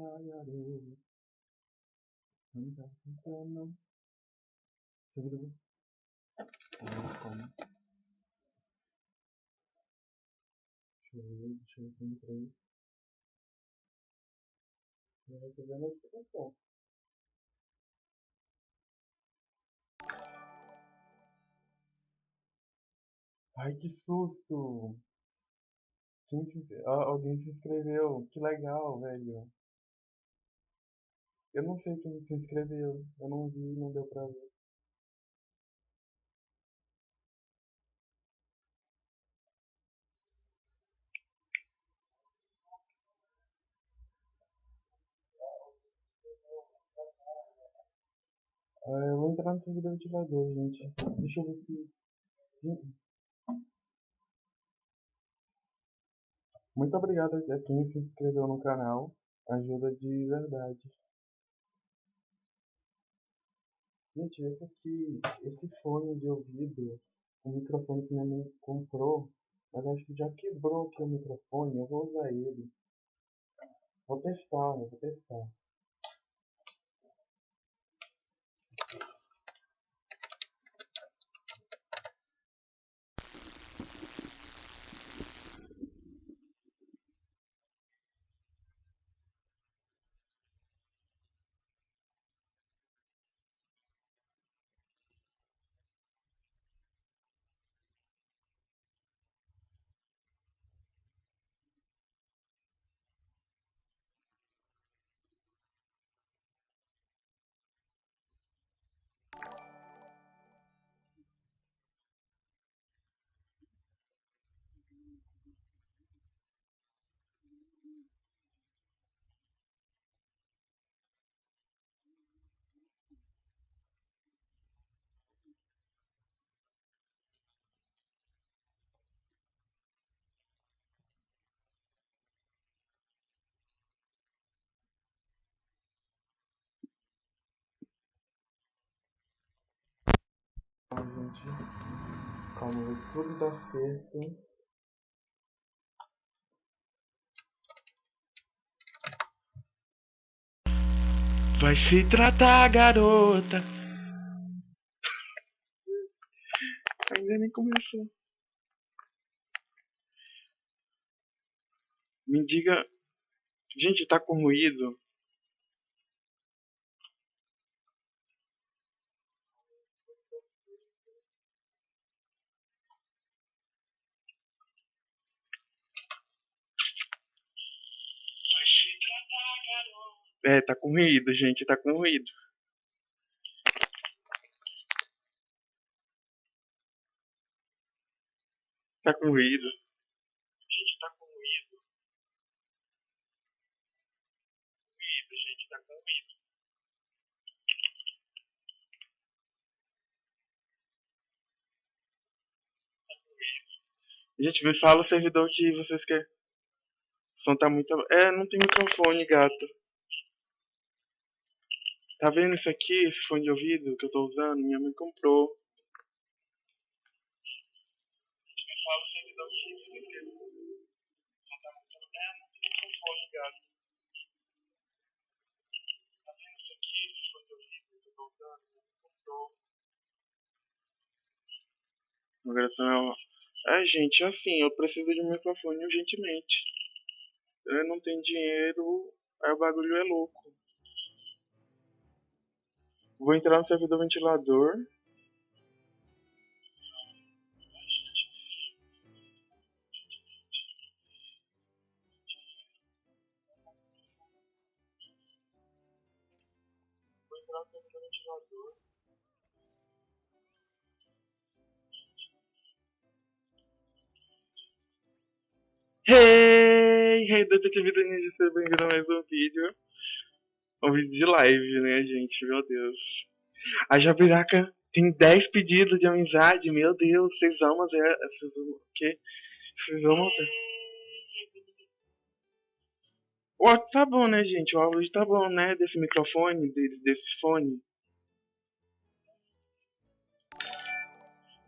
garoto. Não tá cantando. Servidor. Ah, como? Deixa eu ver, deixa eu ver se eu entrei. Não recebi a notificação. Ai, que susto! Quem alguém se inscreveu. Que legal, velho. Eu não sei quem se inscreveu. Eu não vi, não deu pra ver. Ah, eu vou entrar no servidor ventilador, gente. Deixa eu ver se. Muito obrigado a quem se inscreveu no canal. Ajuda de verdade. Gente, esse aqui, esse fone de ouvido, o microfone que minha mãe comprou, mas acho que já quebrou aqui o microfone, eu vou usar ele. Vou testar, vou testar. Ai, gente. Calma, tudo dar certo. Vai se tratar, garota. Ainda nem começou. Me diga. Gente, tá com ruído. É, tá com ruído, gente, tá com ruído. Tá com ruído. Gente, tá com ruído. Ruído, gente, tá com ruído. Tá com ruído. Gente, me fala o servidor que vocês querem. O som tá muito. É, não tem microfone, gato. Tá vendo isso aqui, esse fone de ouvido que eu tô usando? Minha mãe comprou. Som tá muito. É, não tem microfone, gato. Tá vendo isso aqui, esse fone de ouvido que eu tô usando? Minha mãe comprou. Agora tá. É, gente, assim, eu preciso de um microfone urgentemente. Eu não tenho dinheiro, aí o bagulho é louco. Vou entrar no servidor ventilador. Vou entrar no servidor ventilador. Hey! Hey, detetive Denise, seja bem-vindo a mais um vídeo. Um vídeo de live, né, gente? Meu Deus. A Jabiraca tem 10 pedidos de amizade. Meu Deus, vocês amam Zé. Vocês amam o quê? Vocês amam Zé. O áudio tá bom, né, gente? O áudio tá bom, né? Desse microfone, desse, desse fone.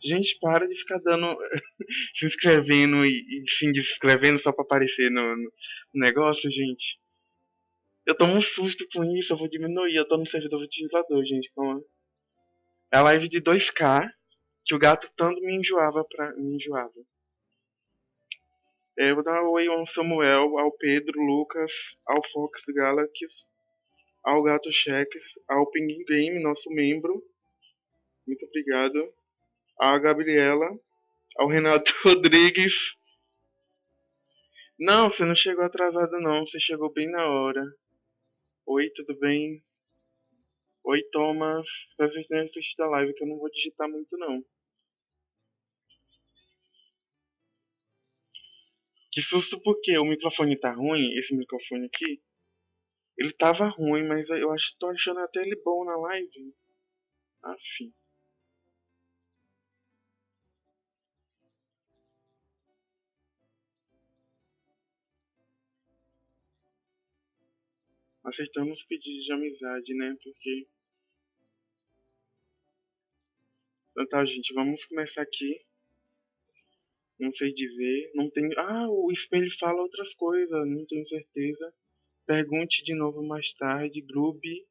Gente, para de ficar dando. se inscrevendo e, e se inscrevendo só pra aparecer no, no negócio, gente. Eu tomo um susto com isso, eu vou diminuir. Eu tô no servidor ventilador, gente. Calma. É a live de 2K, que o gato tanto me enjoava pra. me enjoava. É, eu vou dar um oi ao Samuel, ao Pedro, Lucas, ao Fox Galaxy, ao Gato Cheques, ao Pinguim Game, nosso membro. Muito obrigado. À Gabriela, ao Renato Rodrigues. Não, você não chegou atrasado não, você chegou bem na hora. Oi, tudo bem? Oi, Thomas. Peço que tenha da live que eu não vou digitar muito não. Que susto porque o microfone tá ruim, esse microfone aqui. Ele tava ruim, mas eu acho, tô achando até ele bom na live. Afim. Aceitamos pedidos de amizade, né? Porque. Então tá, gente, vamos começar aqui. Não sei dizer. Não tenho. Ah, o espelho fala outras coisas, não tenho certeza. Pergunte de novo mais tarde. Grube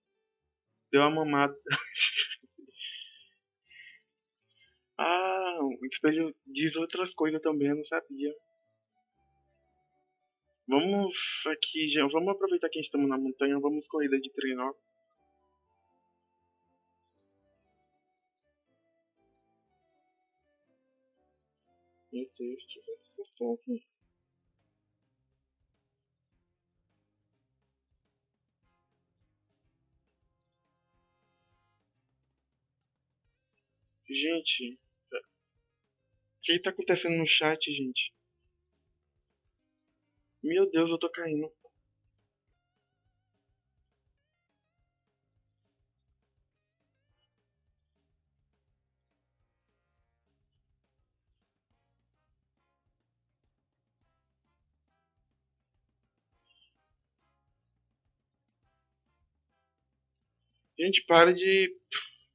deu uma mamada. ah, o espelho diz outras coisas também, eu não sabia. Vamos aqui, já, vamos aproveitar que estamos na montanha, vamos corrida de treino. Meu Deus, que aqui. Gente, o que está acontecendo no chat, gente? Meu Deus, eu tô caindo. Gente, para de.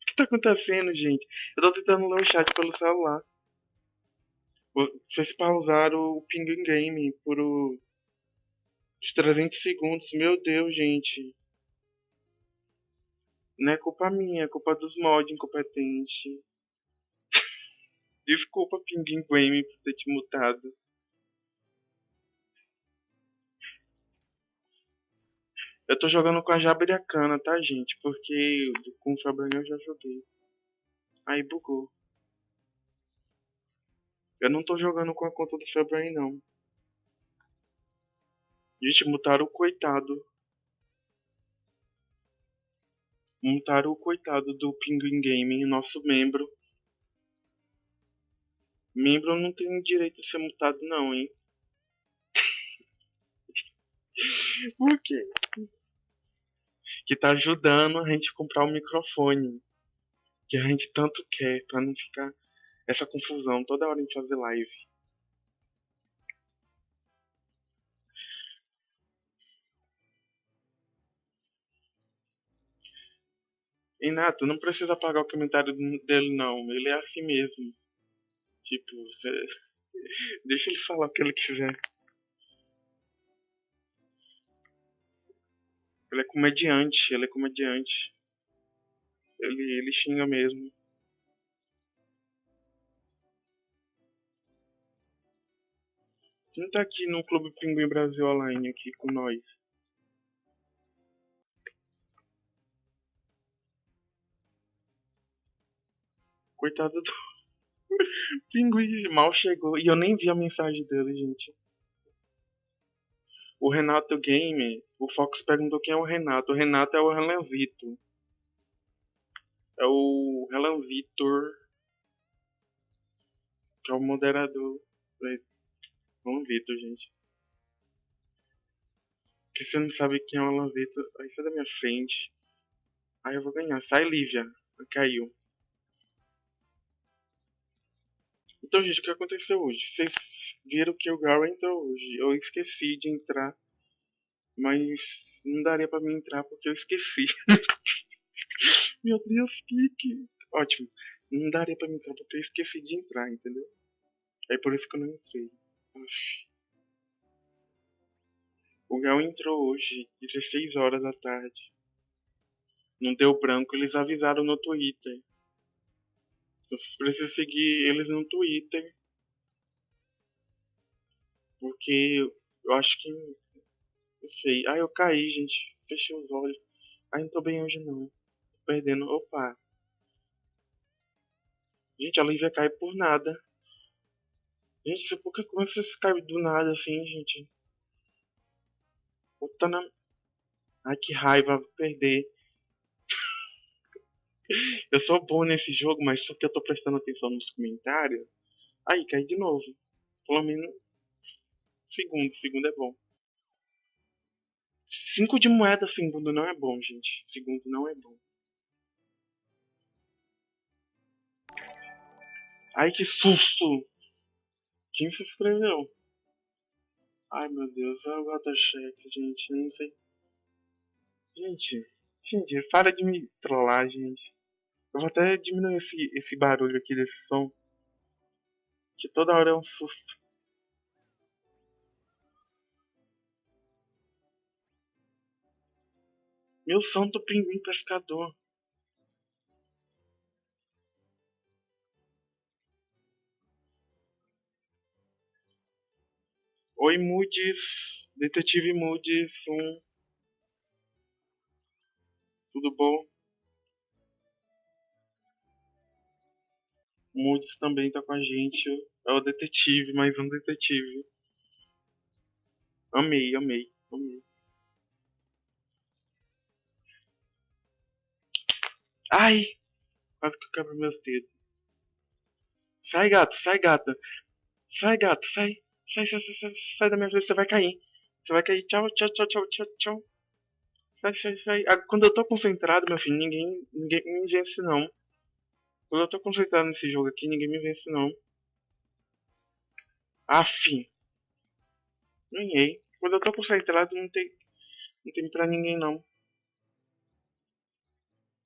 O que tá acontecendo, gente? Eu tô tentando ler o chat pelo celular. Vocês pausaram o Penguin Game por o... os 300 segundos. Meu Deus, gente. Não é culpa minha, é culpa dos mods incompetentes. Desculpa, Penguin Game, por ter te mutado. Eu tô jogando com a Jabiriacana, tá, gente? Porque com o Fabrinho eu já joguei. Aí bugou. Eu não tô jogando com a conta do February não. Gente, mutaram o coitado. Mutaram o coitado do Pinguim Gaming, nosso membro. Membro não tem direito de ser mutado não, hein? Por quê? Que tá ajudando a gente a comprar o microfone. Que a gente tanto quer, pra não ficar essa confusão toda hora em fazer live. Inato, não precisa apagar o comentário dele não, ele é assim mesmo. Tipo, você... deixa ele falar o que ele quiser. Ele é comediante, ele é comediante. Ele, ele xinga mesmo. Quem tá aqui no Clube Pinguim Brasil Online aqui com nós? Coitado do Pinguim mal chegou e eu nem vi a mensagem dele, gente. O Renato Game, o Fox perguntou quem é o Renato. O Renato é o Relan Vitor. É o Relan Vitor, que é o moderador. Alan Vitor, gente. Que você não sabe quem é o Alan Vitor, aí sai da minha frente. Aí eu vou ganhar. Sai, Lívia. Caiu. Então, gente, o que aconteceu hoje? Vocês viram que o Garo entrou hoje. Eu esqueci de entrar. Mas não daria pra mim entrar porque eu esqueci. Meu Deus, que. Ótimo. Não daria pra mim entrar porque eu esqueci de entrar, entendeu? É por isso que eu não entrei. O Gal entrou hoje, 16 horas da tarde. Não deu branco, eles avisaram no Twitter. Preciso seguir eles no Twitter. Porque eu acho que. Não sei. Ah, eu caí, gente. Fechei os olhos. Ah, não tô bem hoje não. Tô perdendo. Opa. Gente, a Lívia cai por nada. Gente, por que como você cai do nada assim, gente? Puta na. Ai, que raiva, perder. Eu sou bom nesse jogo, mas só que eu tô prestando atenção nos comentários. Aí, cai de novo. Pelo menos. Segundo, segundo é bom. Cinco de moeda, segundo não é bom, gente. Segundo não é bom. Ai, que susto! Quem se inscreveu? Ai, meu Deus, é o Gata-cheque, gente. Eu não sei. Gente, gente, para de me trollar, gente. Eu vou até diminuir esse, esse barulho aqui desse som. Que toda hora é um susto. Meu santo pinguim pescador. Oi, Moody's. Detetive Moody's 1. Tudo bom? Moody's também tá com a gente. É o detetive, mais um detetive. Amei, amei, amei. Ai! Quase que eu quebro meus dedos. Sai, gato, sai, gata. Sai, gato, sai. Sai, sai, sai, sai, sai da minha frente, você vai cair. Você vai cair. Tchau, tchau, tchau, tchau, tchau, tchau. Sai, sai, sai. Ah, quando eu tô concentrado, meu filho, ninguém, ninguém me vence, não. Quando eu tô concentrado nesse jogo aqui, ninguém me vence, não. Aff. Ganhei. Quando eu tô concentrado, não tem, não tem pra ninguém, não.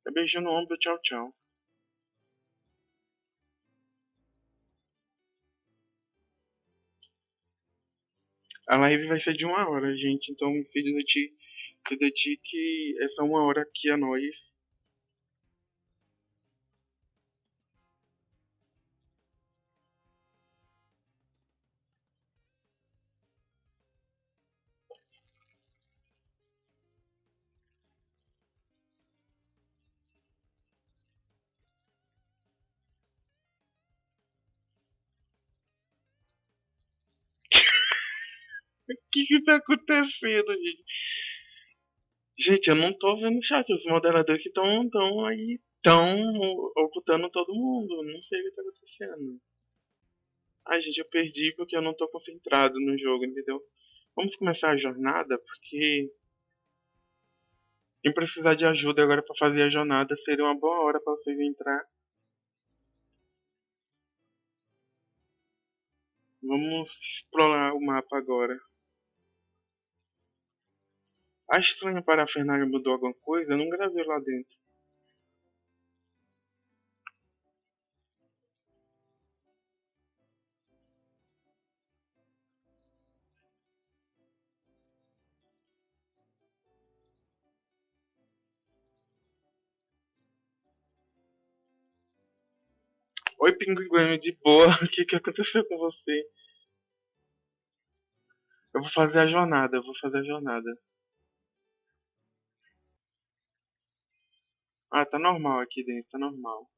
É beijo no ombro, tchau, tchau. A live vai ser de uma hora, gente. Então, filho do ti, dedique essa uma hora aqui a nós. Que tá acontecendo, gente? Gente, eu não tô vendo o chat. Os moderadores que estão tão aí estão ocultando todo mundo. Não sei o que tá acontecendo. Ai, gente, eu perdi porque eu não tô concentrado no jogo, entendeu? Vamos começar a jornada, porque quem precisar de ajuda agora para fazer a jornada seria uma boa hora para vocês entrar. Vamos explorar o mapa agora. A estranha parafernália mudou alguma coisa? Eu não gravei lá dentro. Oi, pinguim de boa. O que, que aconteceu com você? Eu vou fazer a jornada, eu vou fazer a jornada. Ah, tá normal aqui dentro, tá normal.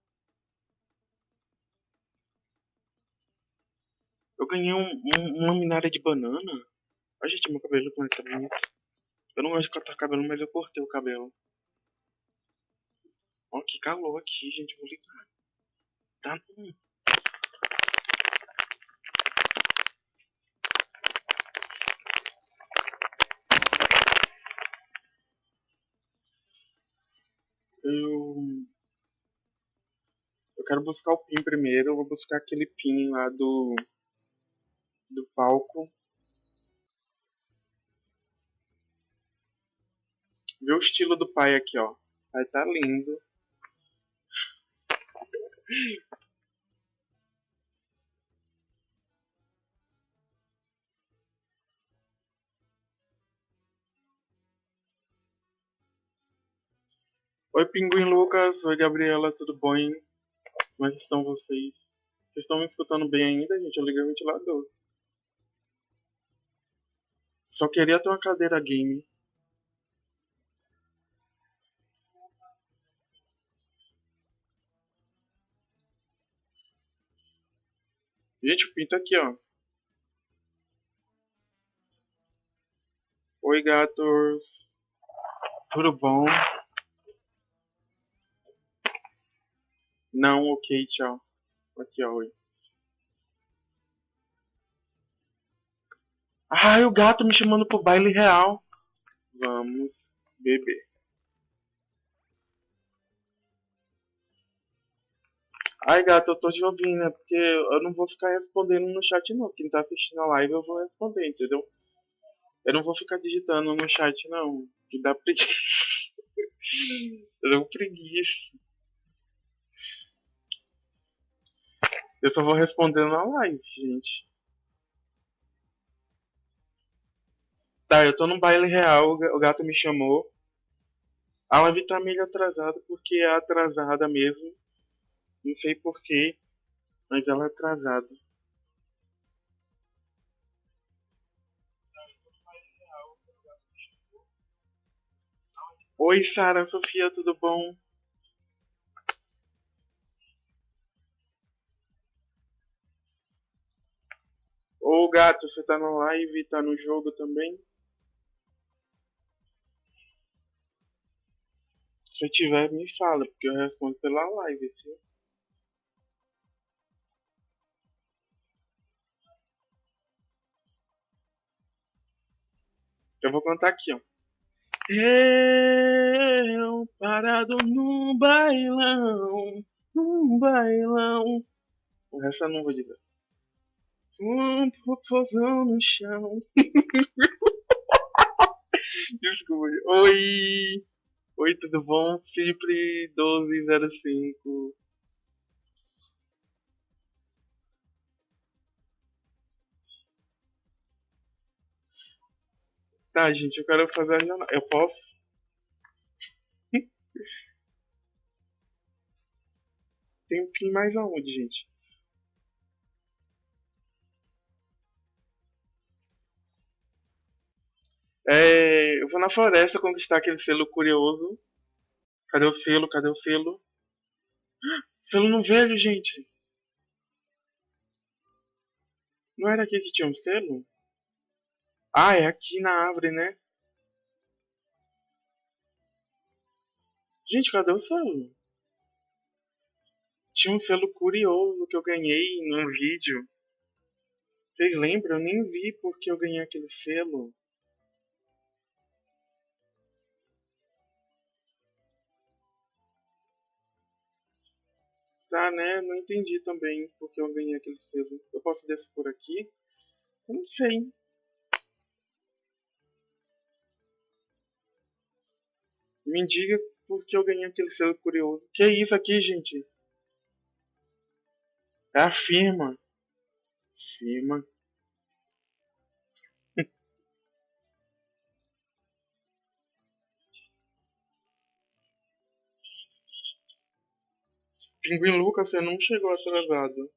Eu ganhei um, um, uma minária de banana. Ai, gente, meu cabelo como é que tá bonito. Eu não gosto de cortar cabelo, mas eu cortei o cabelo. Ó, que calor aqui, gente. Vou ligar. Tá bom. Eu. Eu quero buscar o pin primeiro. Eu vou buscar aquele pin lá do. Do palco. Vê o estilo do pai aqui, ó. Vai tá lindo. Oi, Pinguim Lucas. Oi, Gabriela. Tudo bom? Como é que estão vocês? Vocês estão me escutando bem ainda, gente? Eu liguei o ventilador. Só queria ter uma cadeira game. Gente, o pinto aqui, ó. Oi, gatos. Tudo bom? Não, ok, tchau. Aqui, ó, oi. Ai, o gato me chamando pro baile real. Vamos beber. Ai, gato, eu tô te ouvindo, né? Porque eu não vou ficar respondendo no chat, não. Quem tá assistindo a live, eu vou responder, entendeu? Eu não vou ficar digitando no chat, não. Que dá preguiça. eu dou preguiça. Eu só vou respondendo na live, gente. Tá, eu tô num baile real, o gato me chamou. A live tá meio atrasada porque é atrasada mesmo. Não sei porquê, mas ela é atrasada. Oi, Sara, Sofia, tudo bom? Ô gato, você tá no live, tá no jogo também? Se tiver, me fala, porque eu respondo pela live, sim. Eu vou contar aqui, ó. Eu parado num bailão, num bailão. Essa eu não vou dizer. Um popozão no chão. Desculpa. Oi! Oi, tudo bom? Felipe 1205. Tá, gente, eu quero fazer a jornada. Eu posso? Tem um pin mais aonde, gente? É, eu vou na floresta conquistar aquele selo curioso. Cadê o selo? Cadê o selo? Selo no velho, gente. Não era aqui que tinha um selo? Ah, é aqui na árvore, né? Gente, cadê o selo? Tinha um selo curioso que eu ganhei num vídeo. Vocês lembram? Eu nem vi porque eu ganhei aquele selo. Tá, né? Não entendi também porque eu ganhei aquele selo. Eu posso descer por aqui? Não sei. Me diga por que eu ganhei aquele selo curioso. Que é isso aqui, gente? É a Pinguim Lucas, você não chegou atrasado.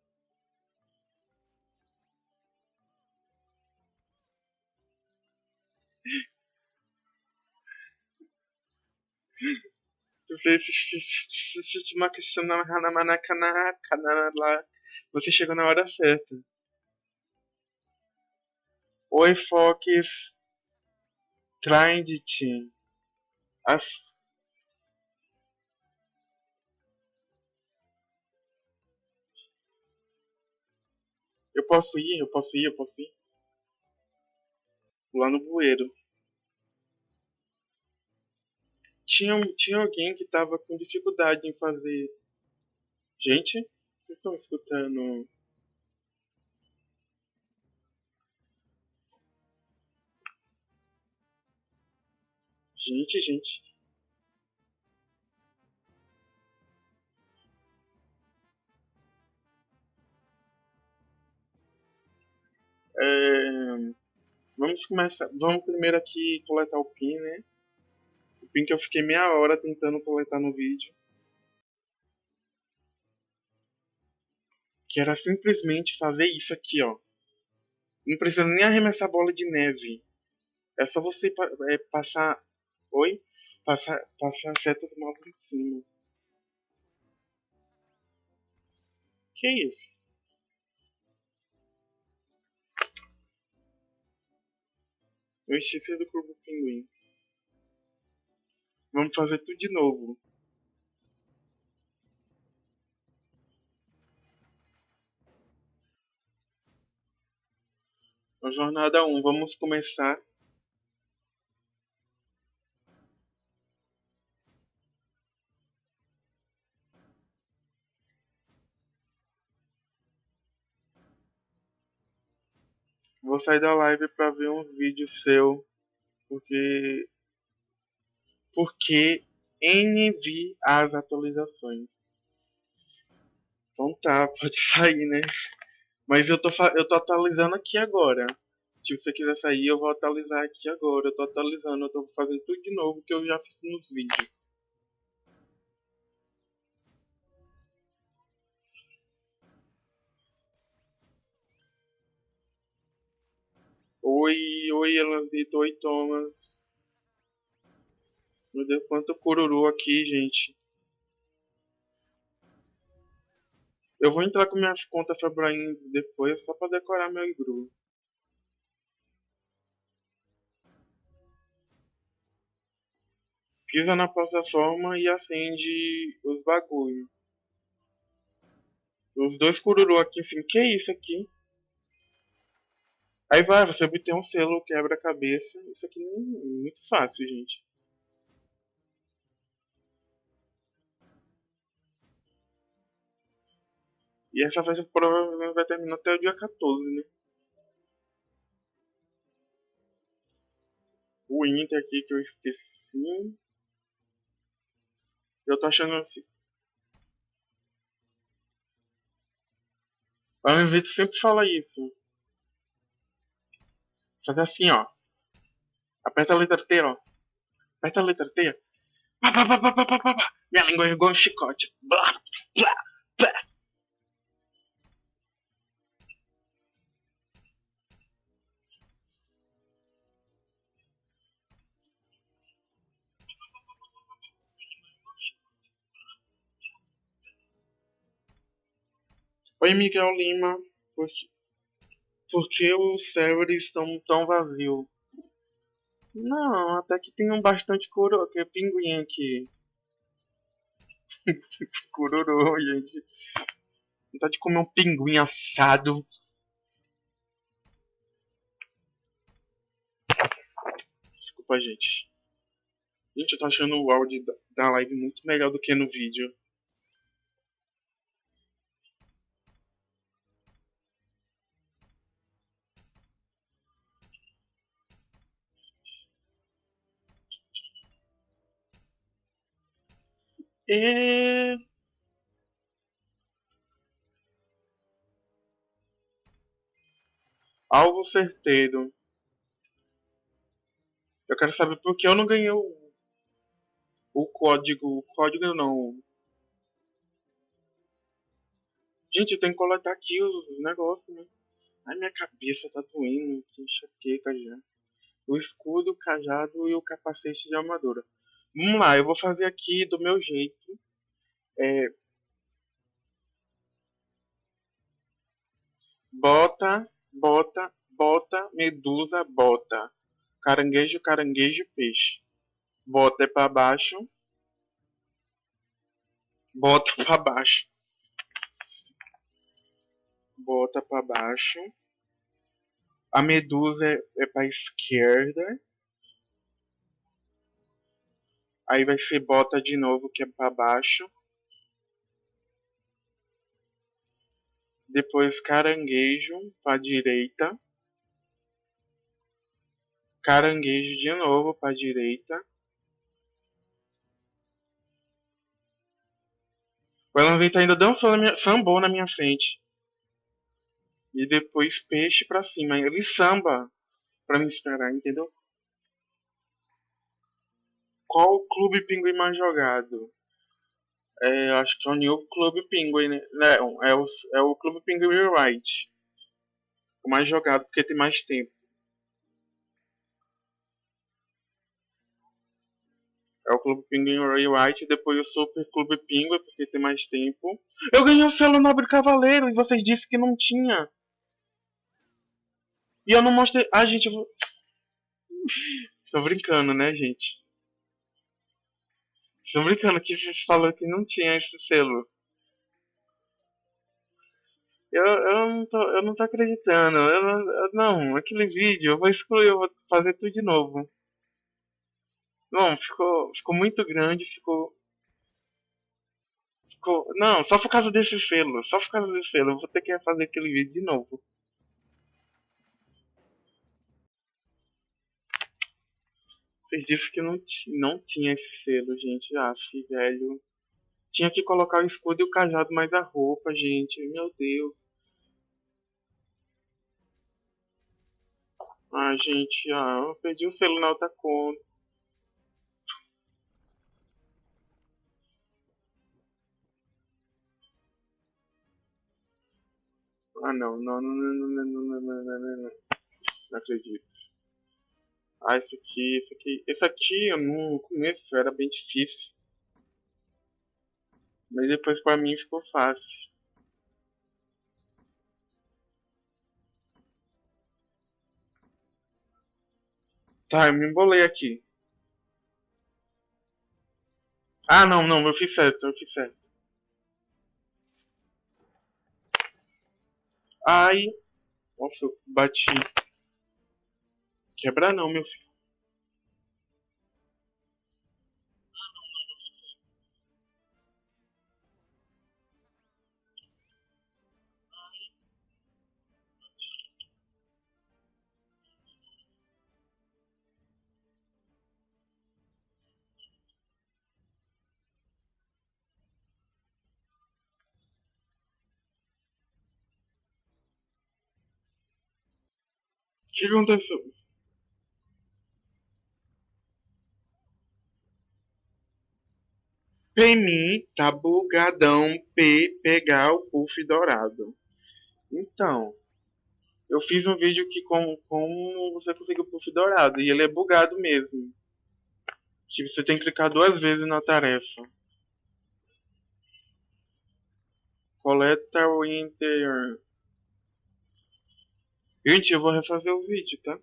Você chegou na hora certa. Oi, Fox. Trindit. As... Eu posso ir, eu posso ir, eu posso ir. Lá no bueiro. Tinha, tinha alguém que tava com dificuldade em fazer. Gente, vocês estão escutando? Gente, gente. É, vamos começar. Vamos primeiro aqui coletar o PIN, né? O Pink eu fiquei meia hora tentando coletar no vídeo. Que era simplesmente fazer isso aqui, ó. Não precisa nem arremessar bola de neve. É só você é, passar. Oi? Passar, passar a seta do mouse em cima. Que isso? Eu esqueci do Clube Pinguim. Vamos fazer tudo de novo. A jornada 1, vamos começar. Vou sair da live para ver um vídeo seu, porque porque NV as atualizações. Então tá, pode sair, né? Mas eu tô, eu tô atualizando aqui agora. Se você quiser sair, eu vou atualizar aqui agora. Eu tô atualizando, eu tô fazendo tudo de novo que eu já fiz nos vídeos. Oi, oi, Elandito, oi, Thomas. Meu Deus, quanto cururu aqui, gente. Eu vou entrar com minhas contas Febraim depois só pra decorar meu igru. Pisa na plataforma e acende os bagulho. Os dois cururu aqui em cima. Que isso aqui? Aí vai, você obter um selo quebra-cabeça. Isso aqui é muito fácil, gente. E essa festa provavelmente vai terminar até o dia 14, né? O Inter aqui que eu esqueci. Eu tô achando assim. A Vitor sempre fala isso. Fazer assim, ó. Aperta a letra T, ó. Aperta a letra T. Pá, pá, pá, pá, pá, pá, pá. Minha língua é igual um chicote. Blá, blá, blá. Oi, Miguel Lima. Que, por que os servers estão tão vazios? Não, até que tem um bastante coro, que é pinguim aqui. Cururu, gente. Vontade de comer um pinguim assado. Desculpa, gente. Gente, eu tô achando o áudio da live muito melhor do que no vídeo. E... Alvo certeiro. Eu quero saber por que eu não ganhei o, o código. O código não. Gente, tenho que coletar aqui os negócios, né? Ai, minha cabeça tá doendo. Que enxaqueca já. O escudo, o cajado e o capacete de armadura. Vamos lá, eu vou fazer aqui do meu jeito. É, bota, bota, bota, medusa, bota. Caranguejo, caranguejo, peixe. Bota é para baixo. Bota para baixo. Bota para baixo. A medusa é, é para esquerda. Aí vai ser bota de novo, que é para baixo. Depois caranguejo para direita. Caranguejo de novo para direita. O Elanvita ainda dançou na minha, sambou na minha frente. E depois peixe para cima. Ele samba para me esperar, entendeu? Qual o clube pinguim mais jogado? É, acho que é o New Clube Pinguim, né? Não, é o, é o Clube Pinguim Rewrite. O mais jogado porque tem mais tempo. É o Clube Pinguim Rewrite, depois o Super Clube Pinguim, porque tem mais tempo. Eu ganhei o selo Nobre Cavaleiro e vocês disseram que não tinha. E eu não mostrei. Ah, gente, eu vou. Tô brincando, né, gente? Tô brincando que vocês falaram que não tinha esse selo. Eu, eu, não, tô, eu não tô acreditando. Eu, eu, não, aquele vídeo eu vou excluir, eu vou fazer tudo de novo. Não, ficou, ficou muito grande. Ficou. Não, só por causa desse selo. Só por causa desse selo. Eu vou ter que fazer aquele vídeo de novo. Vocês que não, não tinha esse selo, gente. Ah, velho. Tinha que colocar o escudo e o cajado mais a roupa, gente. Meu Deus. Ah, gente, ah, eu perdi o selo na outra conta. Ah, não, não, não, não, não, não, não, não, não, não, não, não acredito. Ah, esse aqui, esse aqui, esse aqui no começo era bem difícil. Mas depois pra mim ficou fácil. Tá, eu me embolei aqui. Ah, não, não, eu fiz certo, eu fiz certo. Ai. Nossa, eu bati. Quebrar não, meu filho. O que aconteceu? Pemi tá bugadão P pegar o puff dourado. Então, eu fiz um vídeo que com como você conseguiu o puff dourado e ele é bugado mesmo. Que você tem que clicar duas vezes na tarefa. Coleta o interior. Gente, eu vou refazer o vídeo, tá?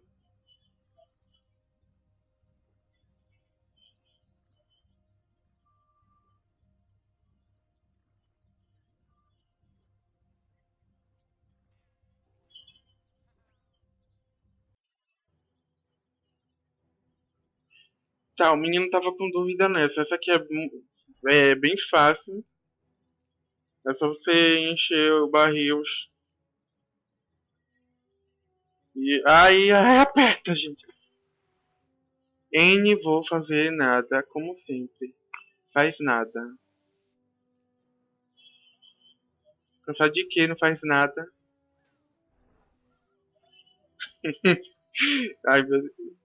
Tá, o menino tava com dúvida nessa. Essa aqui é, é bem fácil. É só você encher o barril. E aí, aí aperta, gente. N vou fazer nada, como sempre. Faz nada. Cansado de que não faz nada? Ai, meu Deus.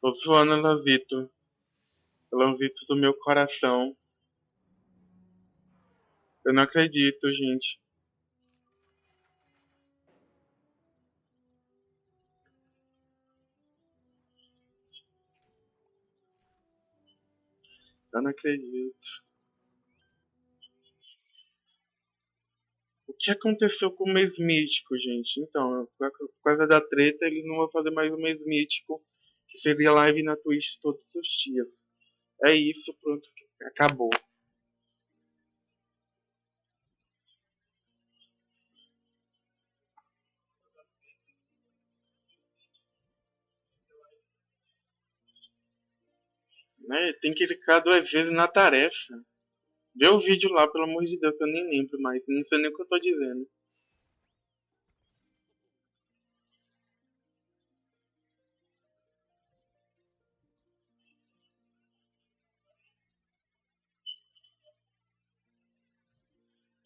Tô suando, Lanzito. Lanzito do meu coração. Eu não acredito, gente. Eu não acredito. O que aconteceu com o mês mítico, gente? Então, por causa da treta, eles não vão fazer mais o mês mítico que seria live na Twitch todos os dias. É isso, pronto, acabou. Né? Tem que clicar duas vezes na tarefa. Vê o vídeo lá, pelo amor de Deus, que eu nem lembro mais. Não sei nem o que eu tô dizendo.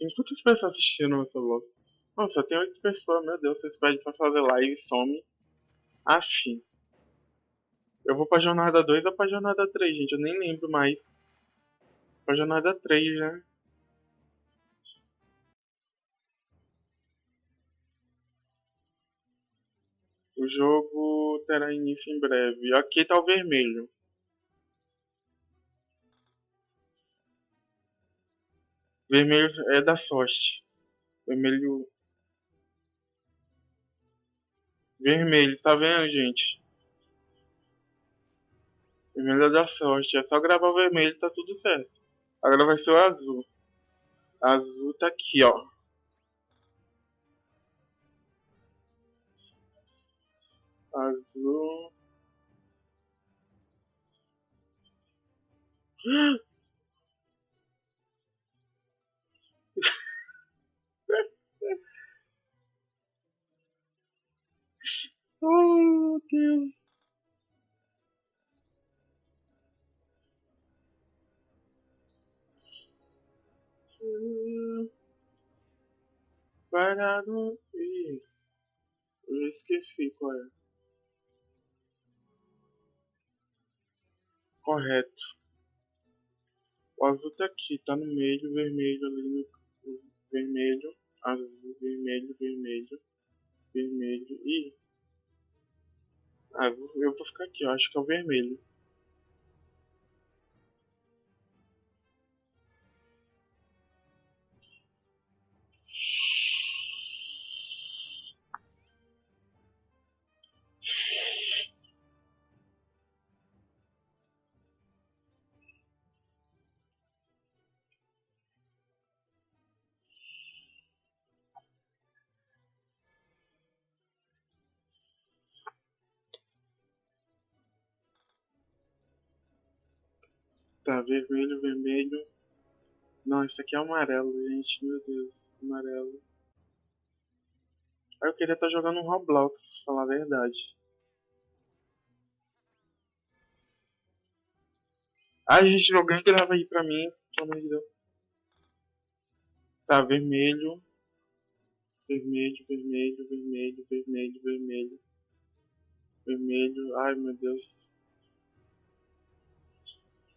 Tem quantas pessoas assistindo essa vlog? Nossa, só tem oito pessoas, meu Deus, vocês pedem pra fazer live e some. Afim. Eu vou pra jornada 2 ou pra jornada 3, gente? Eu nem lembro mais. Pra jornada 3, né? O jogo terá início em breve. Aqui tá o vermelho. Vermelho é da sorte. Vermelho. Vermelho, tá vendo, gente? Vermelho é da sorte. É só gravar o vermelho tá tudo certo. Agora vai ser o azul. Azul tá aqui, ó. Azul. Oh. Parado. Ih, eu esqueci qual é. Correto. O azul tá aqui, tá no meio, vermelho ali no. Vermelho, azul, vermelho, vermelho, vermelho. Ih. Ah, eu vou ficar aqui, eu acho que é o vermelho. Tá, vermelho, vermelho. Não, isso aqui é amarelo, gente. Meu Deus, amarelo. Ah, eu queria estar tá jogando um Roblox, pra falar a verdade. Ah, gente, alguém grava aí pra mim, pelo amor de Deus. Tá, vermelho. Vermelho, vermelho, vermelho, vermelho, vermelho. Vermelho, ai meu Deus.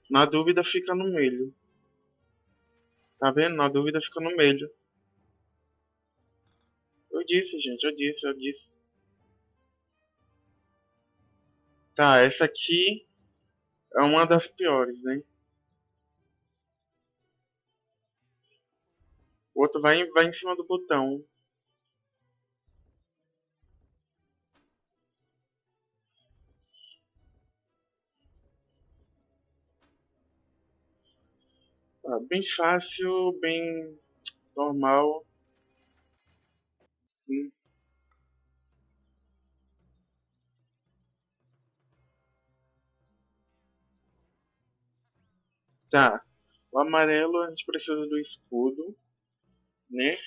Na dúvida fica no meio. Tá vendo? Na dúvida fica no meio. Eu disse, gente, eu disse, eu disse. Tá, essa aqui é uma das piores, né? O outro vai, vai em cima do botão. Ah, bem fácil, bem normal. Hum. Tá. O amarelo a gente precisa do escudo, né?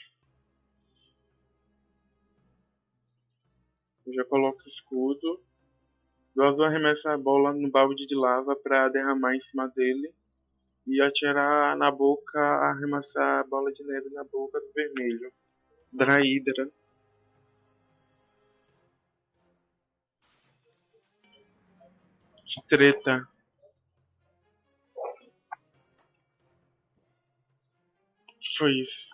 Eu já coloco o escudo. O azul arremessa a bola no balde de lava para derramar em cima dele e atirar na boca, arremessar a bola de neve na boca do vermelho. Draídra. Que treta. Foi isso.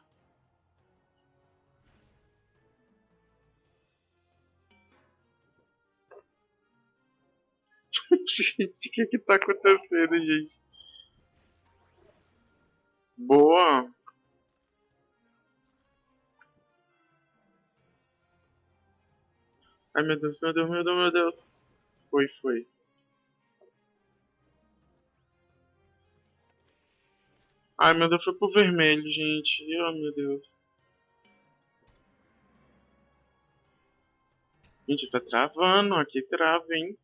gente, o que que tá acontecendo, gente? Boa! Ai meu Deus, meu Deus, meu Deus, meu Deus. Foi, foi. Ai meu Deus, foi pro vermelho, gente. Oh meu Deus. Gente, tá travando. Aqui trava, hein?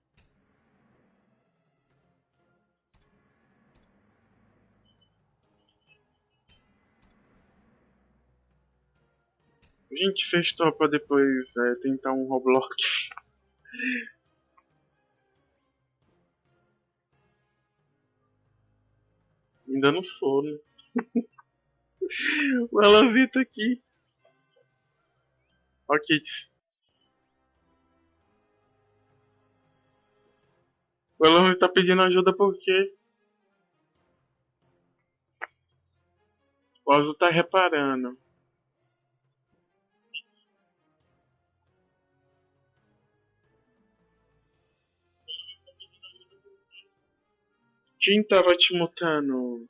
Gente, vocês topam depois é, tentar um Roblox? Ainda não sou, né? o Elavita aqui. Ó, Kit. O Elon tá pedindo ajuda por quê? O Azul tá reparando. Quem tava te mutando?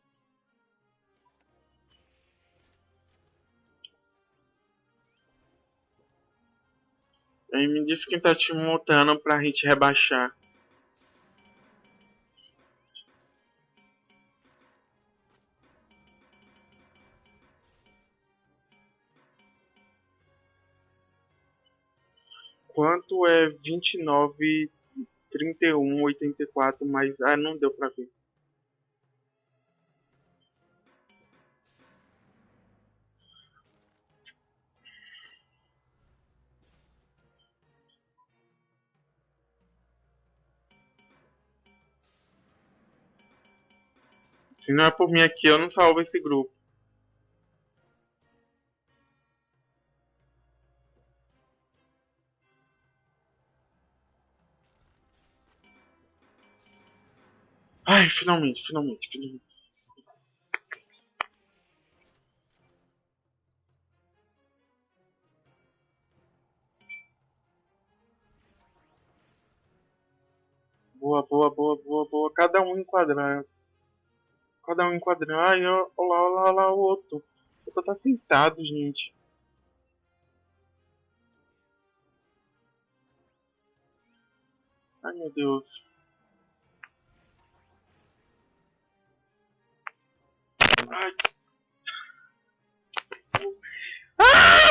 Aí me diz quem tá te mutando pra gente rebaixar. Quanto é 29, 31, 84 mais... Ah, não deu pra ver. Se não é por mim aqui, eu não salvo esse grupo. Ai, finalmente, finalmente, finalmente. Boa, boa, boa, boa, boa. Cada um enquadrando. Cada um enquadrando. Ai, olha lá, olha lá, lá o outro. O outro tá sentado, gente. Ai, meu Deus. Ai. Ah!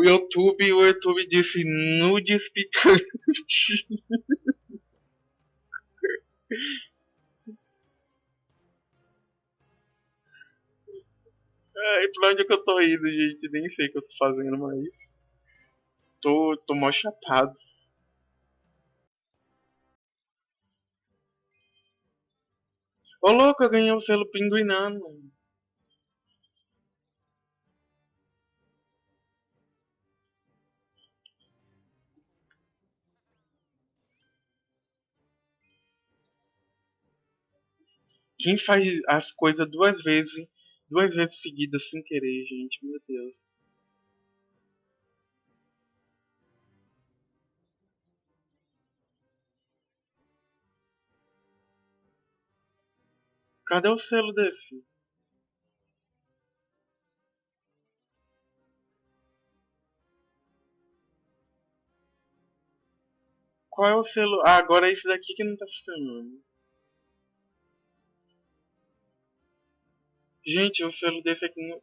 O YouTube, o YouTube disse nudes picantes. Ai, pra onde é que eu tô indo, gente? Nem sei o que eu tô fazendo, mas. Tô, tô mó chapado. Ô louco, eu ganhei o selo pinguinano. Quem faz as coisas duas vezes, duas vezes seguidas sem querer, gente? Meu Deus. Cadê o selo desse? Qual é o selo? Ah, agora é esse daqui que não tá funcionando. Gente, o selo desse aqui não...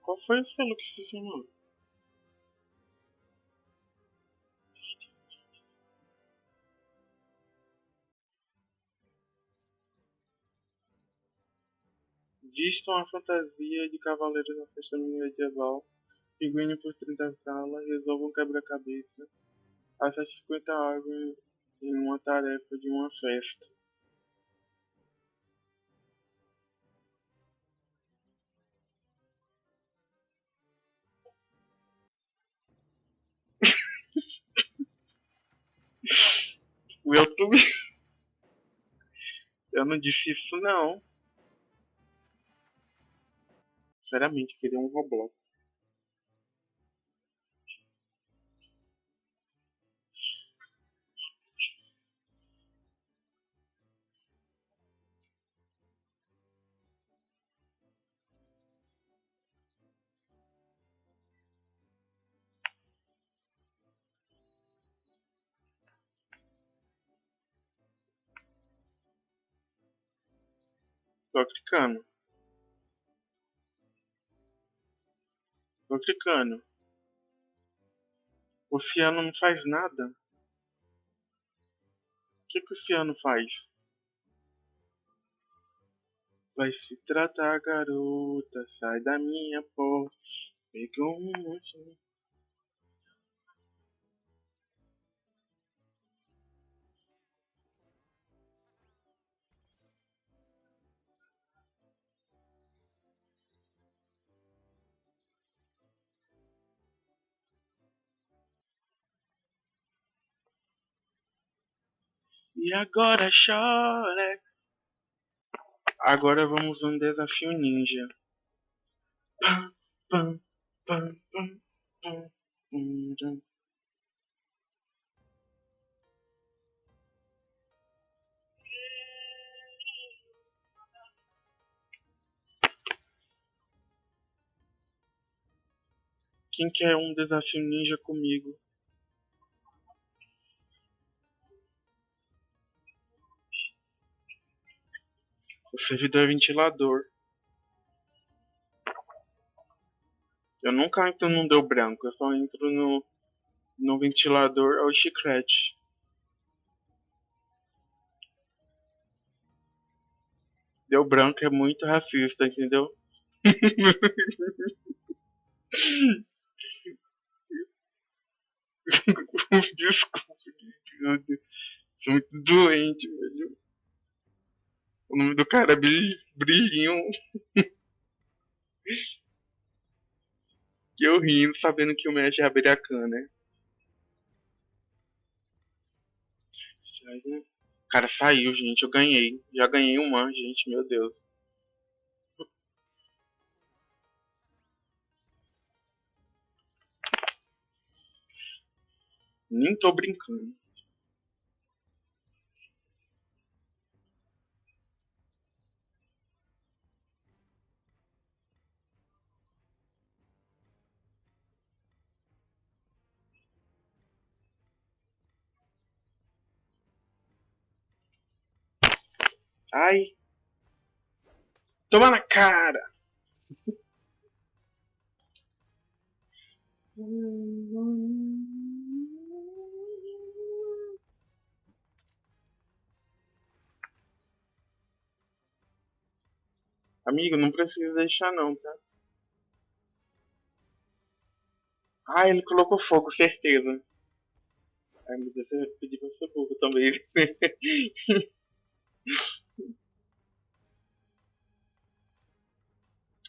Qual foi o selo que funcionou? Vistam a fantasia de cavaleiros na festa medieval. Pinguim por 30 salas. Resolvam quebra-cabeça. Acha 50 árvores em uma tarefa de uma festa. o YouTube. Eu não disse isso não. Sinceramente, queria um Roblox. Tô clicando. Tô clicando. O Ciano não faz nada. que, que o Ciano faz? Vai se tratar, garota, sai da minha porta. Pegou um monte. E agora chora. Agora vamos um desafio ninja. Pam, pam, pam, pam, pam, pam, pam. Quem quer um desafio ninja comigo? O servidor é ventilador. Eu nunca entro no deu branco, eu só entro no, no ventilador ao chiclete. Deu branco é muito racista, entendeu? Desculpa. Sou muito doente, velho. O nome do cara é Brilhinho. E eu rindo, sabendo que o Mesh é Aberiacan, né? Cara saiu, gente. Eu ganhei. Já ganhei uma, gente. Meu Deus. Nem tô brincando. Ai. Toma na cara. Amigo, não precisa deixar não, tá? Ah, ele colocou fogo, certeza. Ai, meu Deus, eu pedi pra ser também.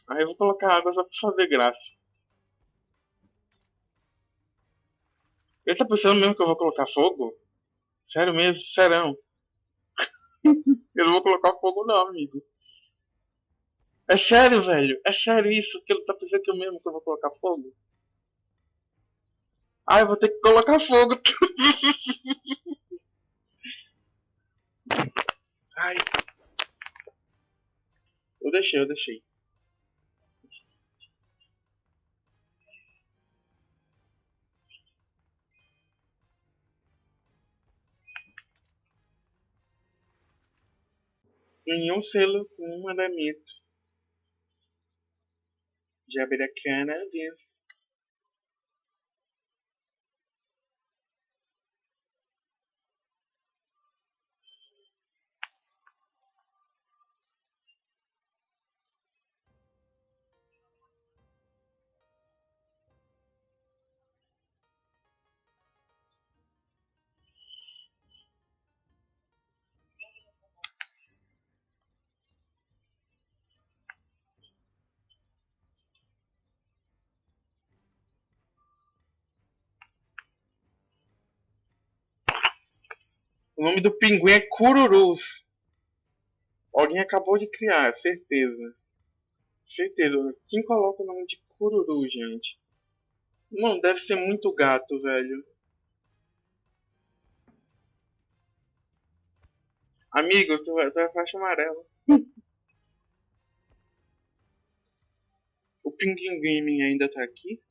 Aí eu vou colocar água só pra fazer graça. Ele tá pensando mesmo que eu vou colocar fogo? Sério mesmo? Serão? eu não vou colocar fogo não, amigo. É sério, velho? É sério isso? Que ele tá pensando que eu mesmo que eu vou colocar fogo? Ah, eu vou ter que colocar fogo. Ai. Eu deixei, eu deixei. Ganhou um selo com um mandamento. Jabiracana vence. O nome do pinguim é Cururus. Alguém acabou de criar, certeza. Certeza. Quem coloca o nome de Cururu, gente? Não, deve ser muito gato, velho. Amigo, tu tu vai faixa amarela. o Pinguim Gaming ainda tá aqui?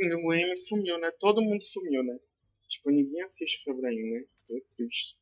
O M sumiu, né? Todo mundo sumiu, né? Tipo, ninguém assiste Febraim, né? É triste.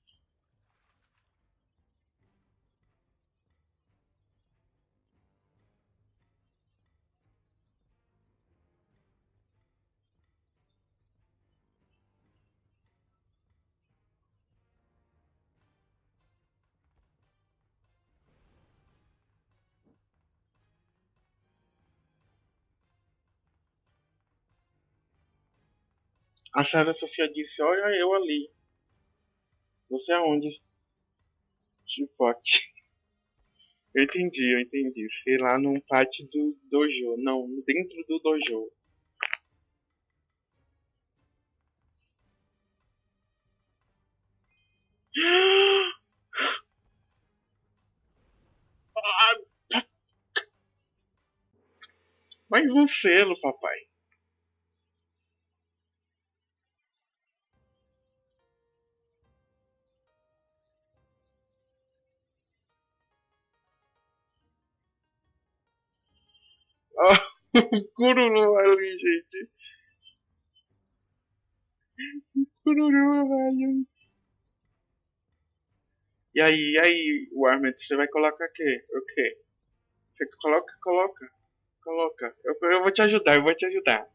A Sara Sofia disse, olha eu ali. Você aonde? Tipo aqui. Eu entendi, eu entendi. Sei lá num pátio do dojo. Não, dentro do dojo. Mais um selo, papai. Cururu ali, gente. Cururu, velho. E aí, e aí, Warmet, você vai colocar o quê? O quê? Você coloca, coloca, coloca. Eu, eu vou te ajudar, eu vou te ajudar.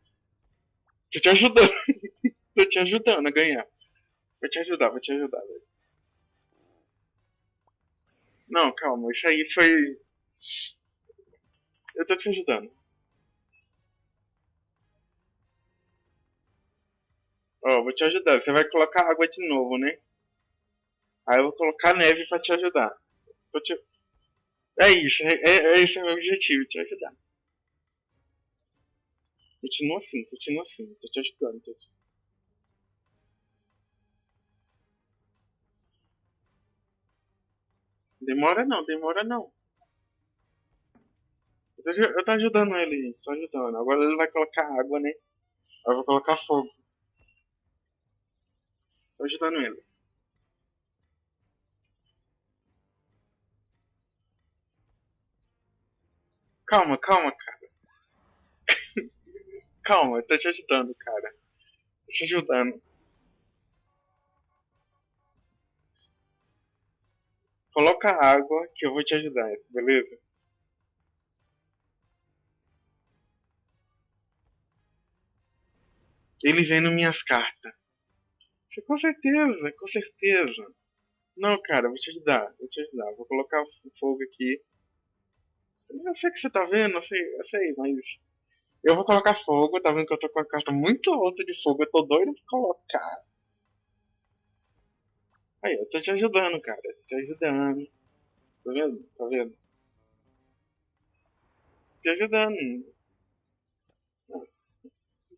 Tô te ajudando. Tô te ajudando a ganhar. Vou te ajudar, vou te ajudar, velho. Não, calma, isso aí foi. Eu tô te ajudando. Ó, vou te ajudar. Você vai colocar água de novo, né? Aí eu vou colocar neve pra te ajudar. Te... É isso, é, é, é esse é meu objetivo, te ajudar. Continua assim, continua assim, tô te ajudando. Tô te... Demora não, demora não. Eu tô, eu tô ajudando ele, tô ajudando. Agora ele vai colocar água, né? Eu vou colocar fogo. Tô ajudando ele. Calma, calma, cara. calma, tô te ajudando, cara. Tô te ajudando. Coloca água que eu vou te ajudar, beleza? Ele vendo minhas cartas. Com certeza, com certeza. Não, cara, vou te ajudar, vou te ajudar. Vou colocar o fogo aqui. Eu sei que você tá vendo, eu sei, eu sei, mas. Eu vou colocar fogo, tá vendo que eu tô com a carta muito alta de fogo, eu tô doido pra colocar. Aí, eu tô te ajudando, cara, tô te ajudando. Tá vendo? Tá vendo? Te ajudando.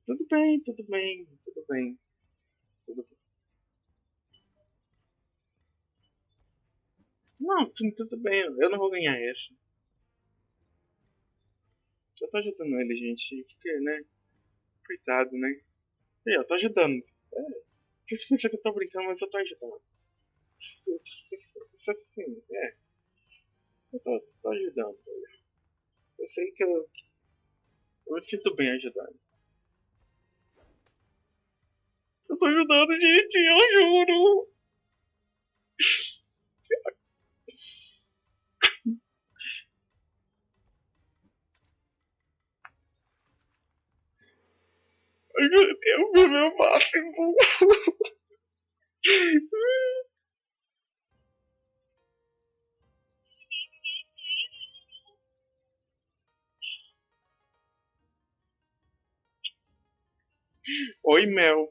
Tudo bem, tudo bem, tudo bem. Tudo bem. Não, tudo bem, eu não vou ganhar essa. Eu tô ajudando ele, gente, porque, né? Coitado, né? E eu tô ajudando. É, você pensa que eu tô brincando, mas eu tô ajudando. Isso assim, é. Eu tô, tô ajudando. Eu sei que eu. Eu me sinto bem ajudando. Eu tô ajudando, gente, eu juro. Meu Deus, meu máximo. Oi, Mel.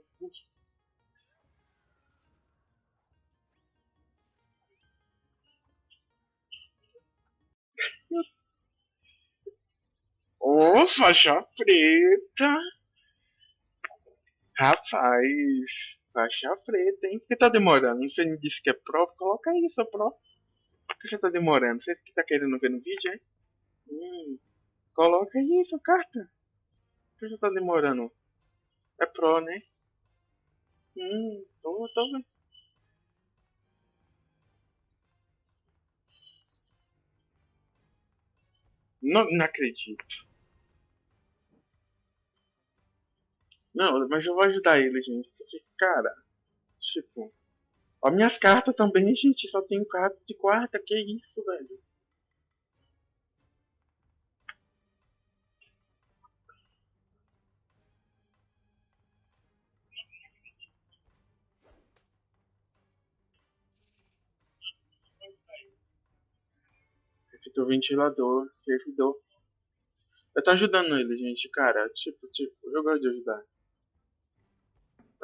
Oh, faixa preta. Rapaz, faixa preta, hein? Por que tá demorando? Você me disse que é pró? Coloca aí sua pró. Por que você tá demorando? Você que tá querendo ver no vídeo, hein? Hum, coloca aí sua carta. Por que você tá demorando? É pró, né? Hum, tô, tô vendo. Não, não acredito. Não, mas eu vou ajudar ele, gente. Porque, cara, tipo. Ó, minhas cartas também, gente. Só tenho carta de quarta. Que isso, velho? do ventilador, servidor. Eu tô ajudando ele, gente, cara. Tipo, tipo, eu gosto de ajudar.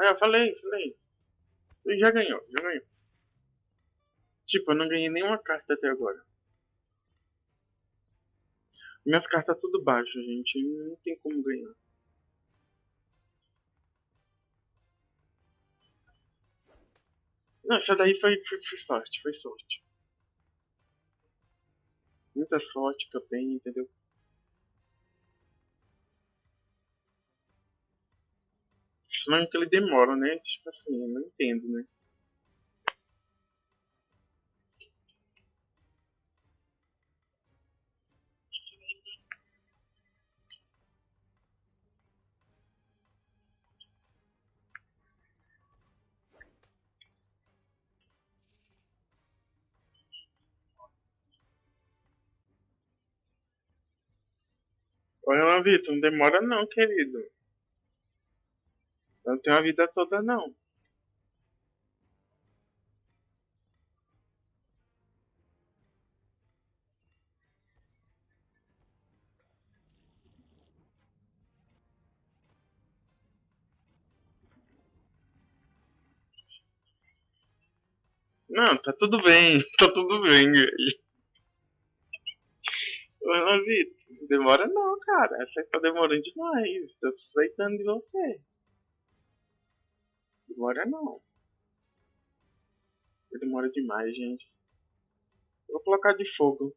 É, eu falei, falei. Ele já ganhou, já ganhou. Tipo, eu não ganhei nenhuma carta até agora. Minhas cartas tudo baixo, gente. Não tem como ganhar. Não, essa daí foi, foi, foi sorte, foi sorte muita sorte também, entendeu? Senão que ele demora, né? Tipo assim, não entendo, né? Olha, Vitor, não demora não, querido. Eu não tenho a vida toda não. Não, tá tudo bem, tá tudo bem, velho. Vitor. Demora não, cara. Você tá demorando demais. Tô suspeitando de você. Demora não. Demora demais, gente. vou colocar de fogo.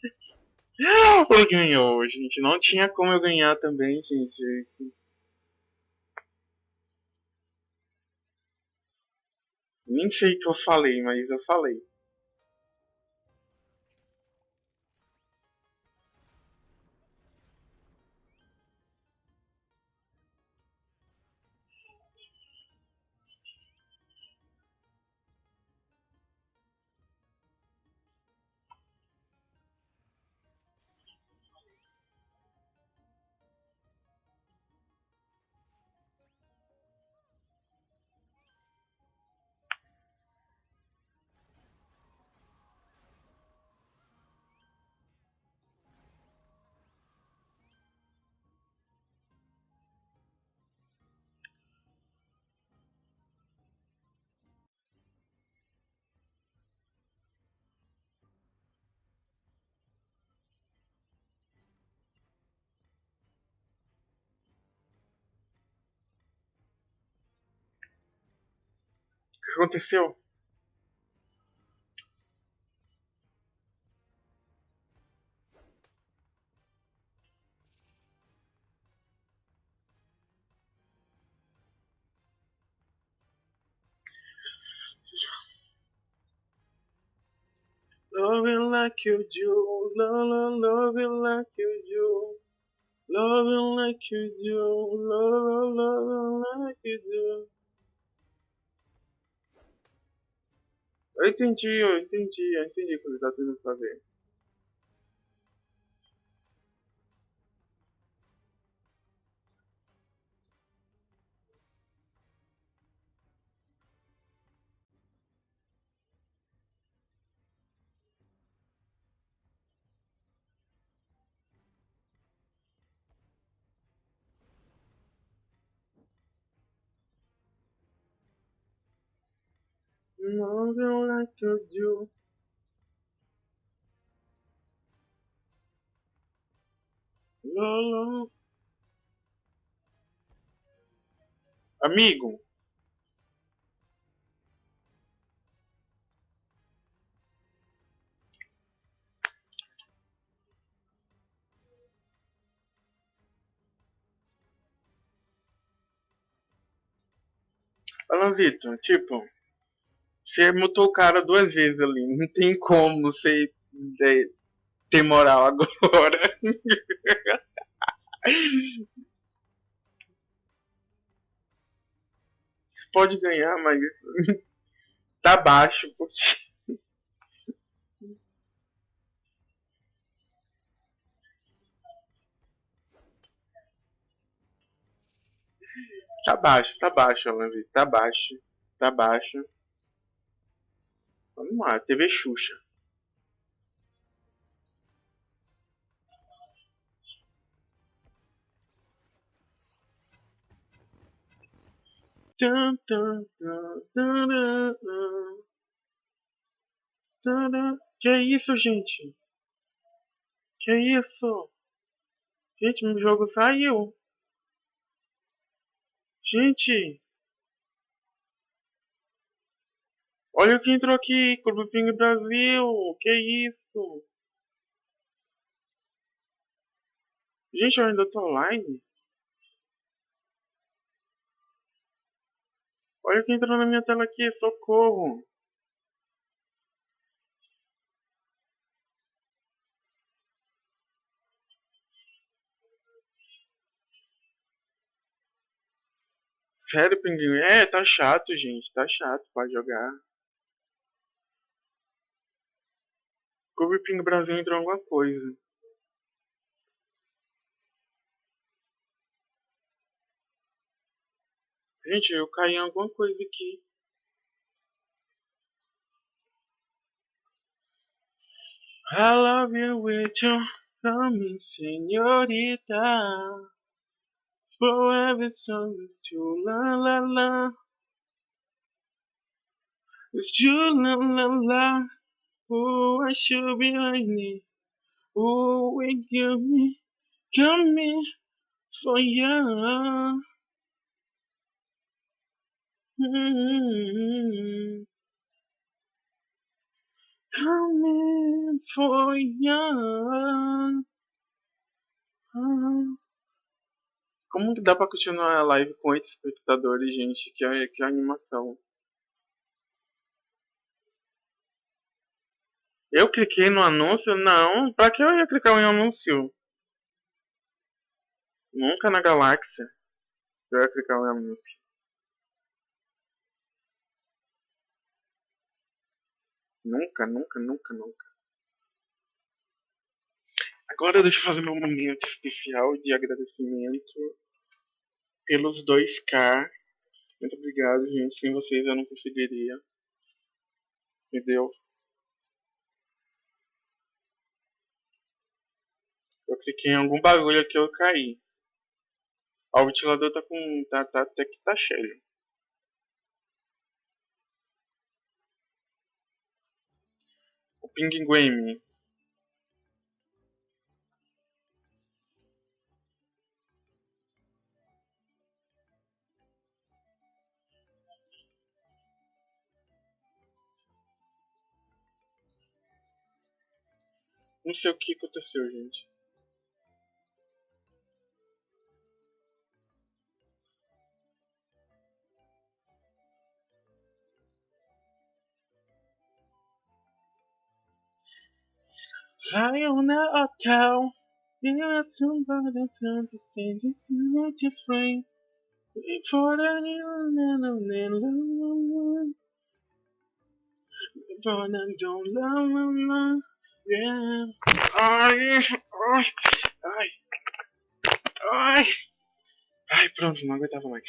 Ele ganhou, gente. Não tinha como eu ganhar também, gente. Nem sei o que eu falei, mas eu falei. Que aconteceu? Love like you do, love, love, like you do. Love like you do, love, like you do. Eu entendi, eu entendi, eu entendi o que ele tá tentando fazer. Love like you do. Lolo. Amigo. Alan Vitor, tipo, você mutou o cara duas vezes ali. Não tem como você é, ter moral agora. Pode ganhar, mas tá baixo. Porque... Tá baixo, tá baixo, Alan, tá baixo, tá baixo. Vamos lá, TV Xuxa. Que isso, gente? Que isso? Gente, meu jogo saiu. Gente! Olha o que entrou aqui, Clube Ping Brasil! Que isso? Gente, eu ainda tô online? Olha o que entrou na minha tela aqui, socorro! Sério, pinguim? É, tá chato, gente. Tá chato pra jogar. Clube Pingo Brasil entrou alguma coisa. Gente, eu caí em alguma coisa aqui. I love you with your coming, señorita. Forever song you, la la la. It's you, la la la. Oh, I should be lightning. Oh, wake you me, coming for ya. Mm-hmm. Coming for ya. Uh. Como que dá pra continuar a live com 8 espectadores, gente? Que, que animação. Eu cliquei no anúncio? Não. Pra que eu ia clicar em anúncio? Nunca na galáxia. Eu ia clicar em anúncio. Nunca, nunca, nunca, nunca. Agora deixa eu fazer meu momento especial de agradecimento pelos 2K. Muito obrigado, gente. Sem vocês eu não conseguiria. Entendeu? Eu cliquei em algum bagulho aqui eu caí. Ó, o ventilador tá com. tá, tá até que tá cheio. O Pinguim Não sei o que aconteceu, gente. Fly on the hotel. Yeah, somebody trying to send you to what you frame. For the new For the don't love Yeah. Ai, ai, ai, ai. Ai, pronto, não aguentava mais.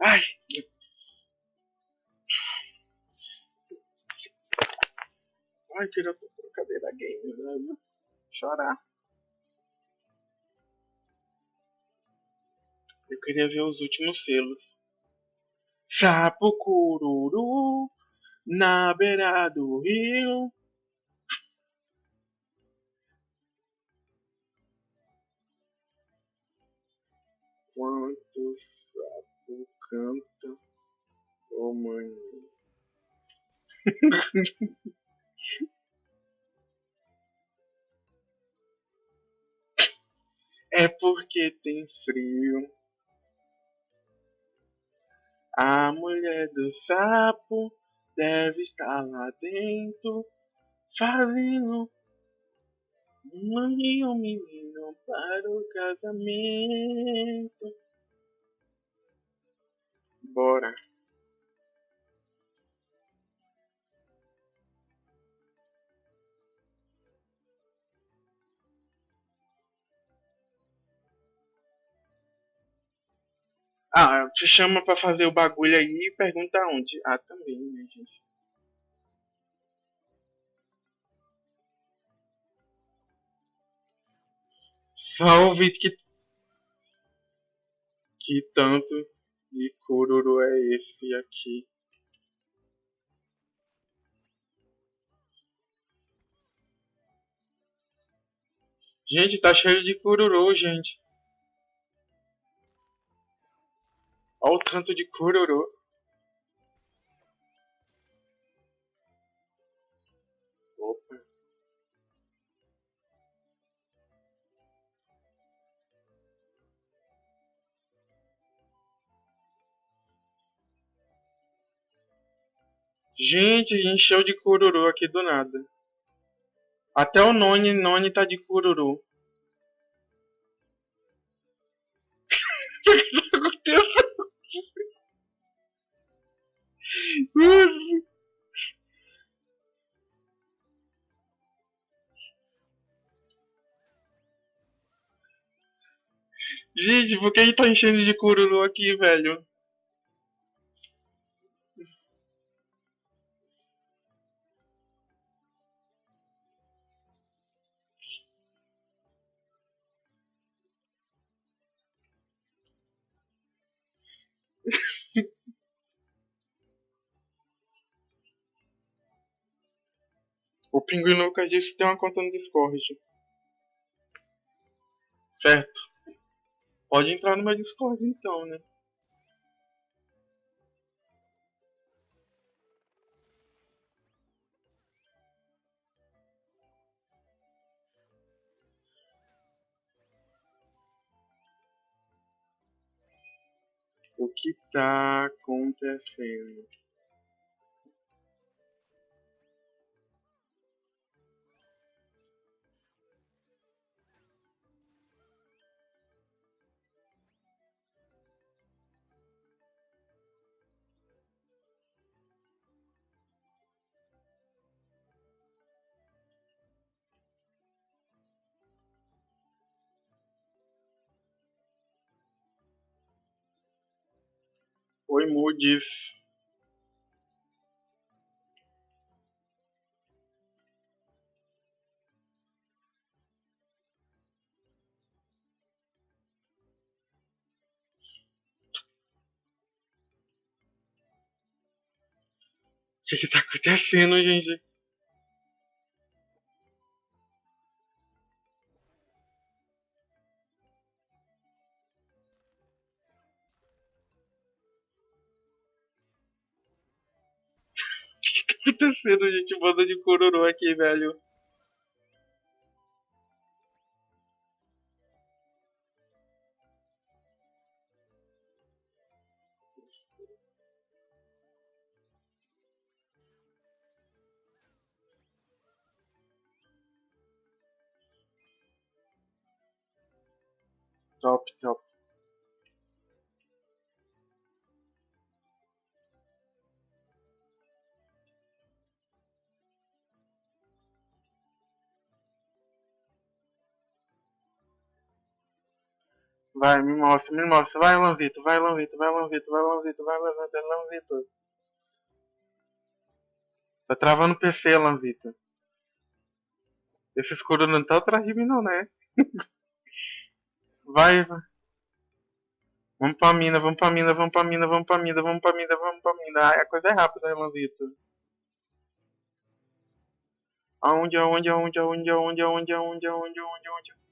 Ai. Ai, tira a cadeira game, velho. Chorar. Eu queria ver os últimos selos. Sapo cururu na beira do rio. Quanto sapo canta, oh mãe. é porque tem frio. A mulher do sapo deve estar lá dentro, fazendo Mande um menino para o casamento. Bora. Ah, te chama pra fazer o bagulho aí e pergunta onde. Ah, também, né, gente? Ouvi que. Que tanto de cururu é esse aqui. Gente, tá cheio de cururu, gente. Olha o tanto de cururu. Opa. Gente, encheu de cururu aqui do nada. Até o Noni, Noni tá de cururu. O que tá Gente, por que ele tá enchendo de cururu aqui, velho? O Pinguim Lucas disse que tem uma conta no Discord. Certo. Pode entrar no meu Discord então, né? O que tá acontecendo? remove. O que está acontecendo, gente? Acontecendo, gente? Banda de cururu aqui, velho. Top, top. Vai, me mostra, me mostra. Vai, Lanzito, vai, Lanzito, vai, Lanzito, vai, Lanzito, vai, Lanzito, Lanzito. Tá travando o PC, Lanzito. Esse escuro não tá atrás de mim, não, né? vai, vai. Vamos pra mina, vamos pra mina, vamos pra mina, vamos pra mina, vamos pra mina, vamos pra mina. Ai, a coisa é rápida, né, Lanzito? Aonde, aonde, aonde, aonde, aonde, aonde, aonde, aonde, aonde, aonde?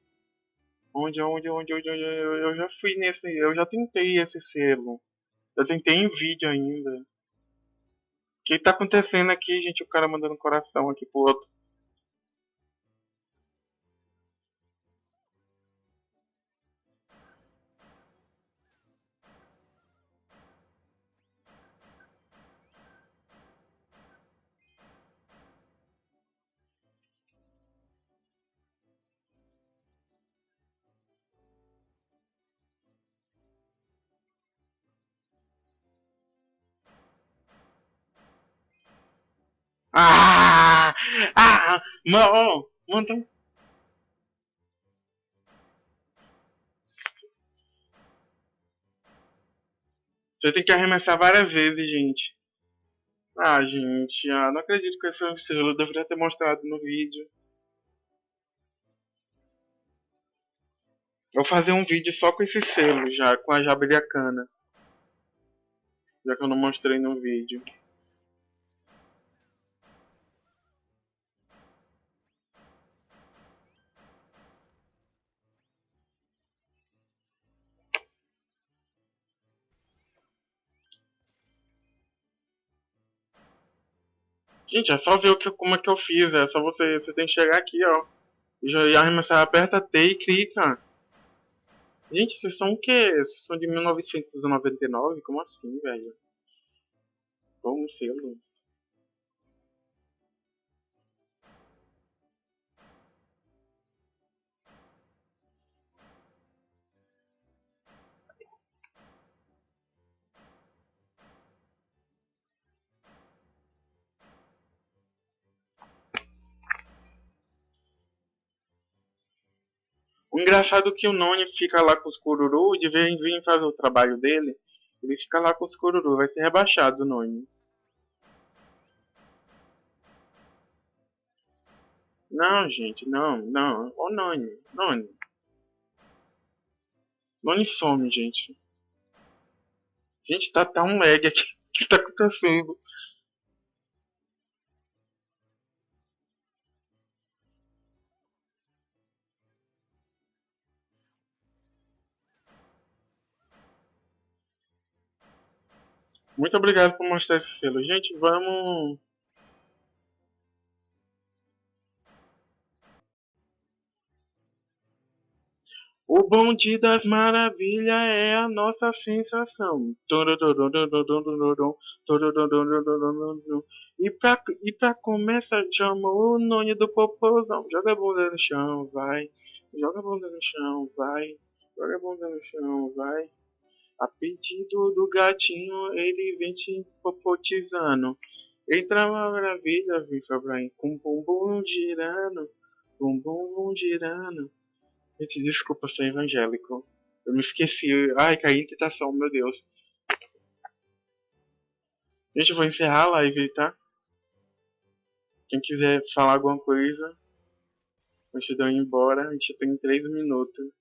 Onde, onde, onde, onde, onde, eu já fui nesse, eu já tentei esse selo. Eu tentei em vídeo ainda. O que tá acontecendo aqui, gente? O cara mandando coração aqui pro outro. Ah! Ah! Mano, mano. Você tem que arremessar várias vezes, gente. Ah, gente, ah, não acredito que esse. Eu deveria ter mostrado no vídeo. Vou fazer um vídeo só com esse selo já, com a jabiriacana. Já que eu não mostrei no vídeo. Gente, é só ver o que, como é que eu fiz. É só você, você tem que chegar aqui, ó. E arremessar, aperta T e clica. Gente, vocês são o quê? Vocês são de 1999? Como assim, velho? Vamos selo. Engraçado que o Noni fica lá com os cururu, de vez em vir fazer o trabalho dele, ele fica lá com os cururu, vai ser rebaixado o Noni. Não, gente, não, não. Ô Noni, Noni. Noni some, gente. Gente, tá, tá um lag aqui. O que tá acontecendo? Muito obrigado por mostrar esse selo. Gente, vamos... O bonde das maravilhas é a nossa sensação. E pra, e pra começar, chama o nome do popozão. Joga a bunda no chão, vai. Joga a bunda no chão, vai. Joga a bunda no chão, vai. A pedido do gatinho, ele vem te popotizando. Entra uma maravilha, vem Fabraim, com bumbum girando, bumbum girando. Gente, desculpa, sou evangélico. Eu me esqueci. Ai, caí em tentação, meu Deus. Gente, eu vou encerrar a live, tá? Quem quiser falar alguma coisa, de eu ir embora, a gente tem 3 minutos.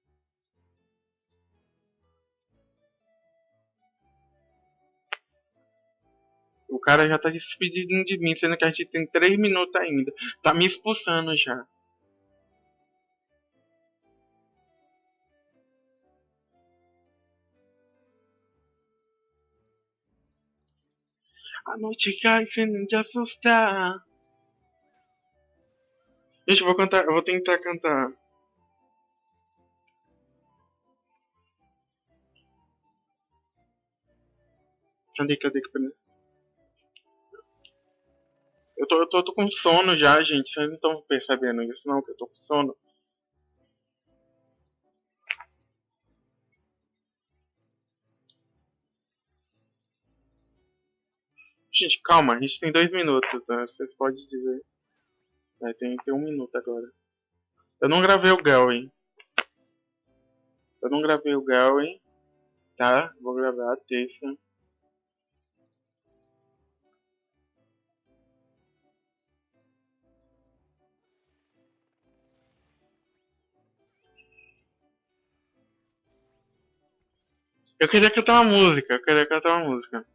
Cara já tá se despedindo de mim, sendo que a gente tem 3 minutos ainda. Tá me expulsando já. A noite cai sem te assustar. Gente, eu vou cantar, eu vou tentar cantar. Cadê, cadê, cadê? Eu tô, eu tô, tô com sono já, gente. Vocês não estão percebendo isso não, que eu tô com sono. Gente, calma, a gente tem dois minutos, tá? Vocês podem dizer. É, tem, tem um minuto agora. Eu não gravei o Galway. Eu não gravei o Galway. Tá? Vou gravar a terça. Eu queria cantar uma música, eu queria cantar uma música.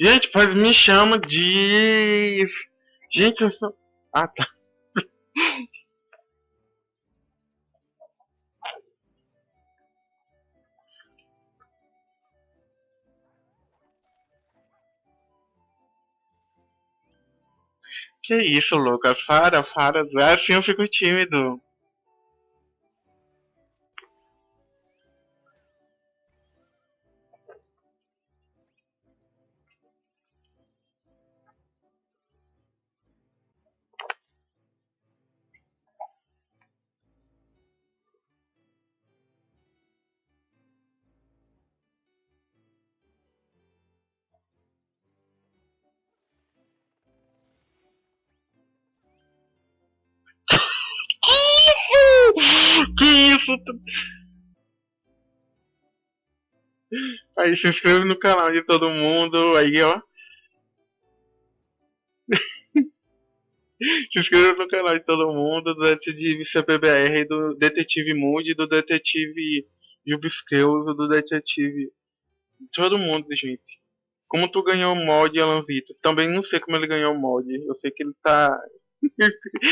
Gente, pois me chama de. Gente, eu sou. Ah, tá. Que isso, Lucas? Para, para. Assim eu fico tímido. Aí se inscreve no canal de todo mundo, aí ó. se inscreva no canal de todo mundo, do Detetive CPBR, do Detetive Moody, do Detetive Jubisqueuso, do Detetive. Todo mundo, gente. Como tu ganhou o mod, Alanzito? Também não sei como ele ganhou o mod. Eu sei que ele tá.